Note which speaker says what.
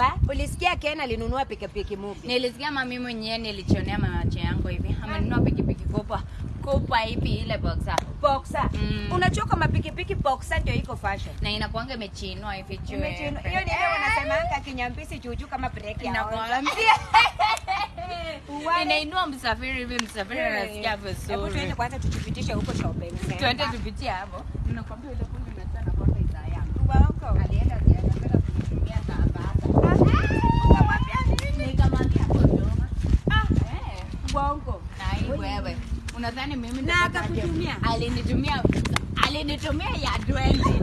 Speaker 1: wa ulisikia Ken alinunua pikipiki mpya.
Speaker 2: Nilisikia mami mwenyewe nilichonea macho yangu hivi. Amenunua pikipiki kubwa. Kubwa hivi ile boxer.
Speaker 1: Boxer.
Speaker 2: Mm.
Speaker 1: Unachoka mapikipiki boxer ndio iko fashion.
Speaker 2: Na inakuanga imechinwa hivi chwe.
Speaker 1: Imechinwa. Hiyo ni ile wanasemanga kinyambisi juju kama breki ya Inakuanga.
Speaker 2: Inainua msafiri hivi msafiri anasikia
Speaker 1: Hebu tuende kwanza tujipitishe huko shopping.
Speaker 2: Tuende tupitie hapo. Ninakwambia ile
Speaker 1: Bongo.
Speaker 2: Na hii wewe. Unadhani mimi
Speaker 1: Na akakutumia?
Speaker 2: Alinitumia alinitumia ya 20.